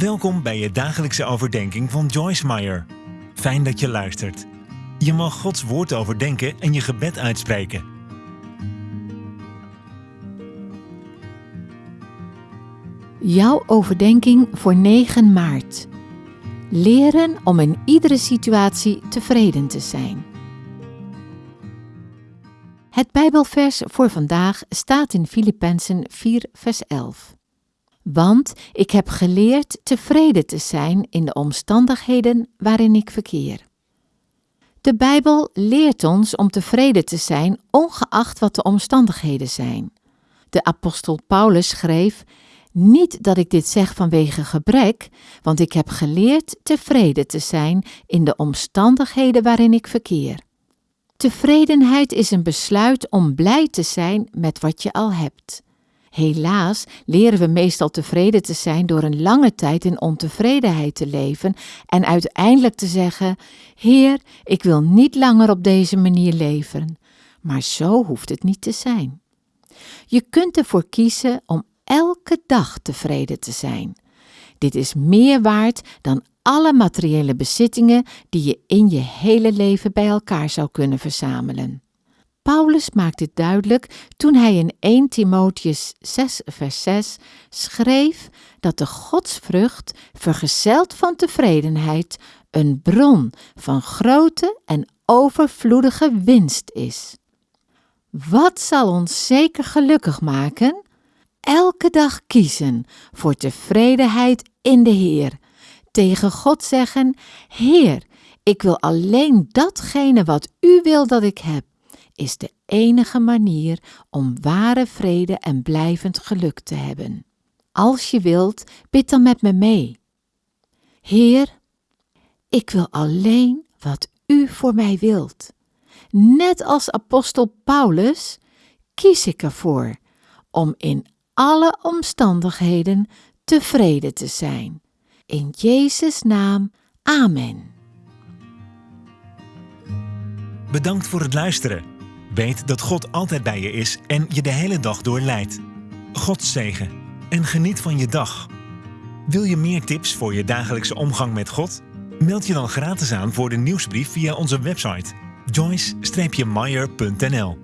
Welkom bij je dagelijkse overdenking van Joyce Meyer. Fijn dat je luistert. Je mag Gods woord overdenken en je gebed uitspreken. Jouw overdenking voor 9 maart. Leren om in iedere situatie tevreden te zijn. Het Bijbelvers voor vandaag staat in Filippenzen 4, vers 11. Want ik heb geleerd tevreden te zijn in de omstandigheden waarin ik verkeer. De Bijbel leert ons om tevreden te zijn, ongeacht wat de omstandigheden zijn. De apostel Paulus schreef: Niet dat ik dit zeg vanwege gebrek, want ik heb geleerd tevreden te zijn in de omstandigheden waarin ik verkeer. Tevredenheid is een besluit om blij te zijn met wat je al hebt. Helaas leren we meestal tevreden te zijn door een lange tijd in ontevredenheid te leven en uiteindelijk te zeggen: Heer, ik wil niet langer op deze manier leven. Maar zo hoeft het niet te zijn. Je kunt ervoor kiezen om elke dag tevreden te zijn. Dit is meer waard dan alle materiële bezittingen die je in je hele leven bij elkaar zou kunnen verzamelen. Paulus maakt dit duidelijk toen hij in 1 Timotheus 6, vers 6 schreef dat de godsvrucht, vergezeld van tevredenheid, een bron van grote en overvloedige winst is. Wat zal ons zeker gelukkig maken? Elke dag kiezen voor tevredenheid in de Heer. Tegen God zeggen: Heer, ik wil alleen datgene wat U wil dat ik heb is de enige manier om ware vrede en blijvend geluk te hebben. Als je wilt, bid dan met me mee. Heer, ik wil alleen wat U voor mij wilt. Net als apostel Paulus kies ik ervoor om in alle omstandigheden tevreden te zijn. In Jezus' naam, Amen. Bedankt voor het luisteren. Weet dat God altijd bij je is en je de hele dag door leidt. God zegen en geniet van je dag. Wil je meer tips voor je dagelijkse omgang met God? Meld je dan gratis aan voor de nieuwsbrief via onze website joyce-meyer.nl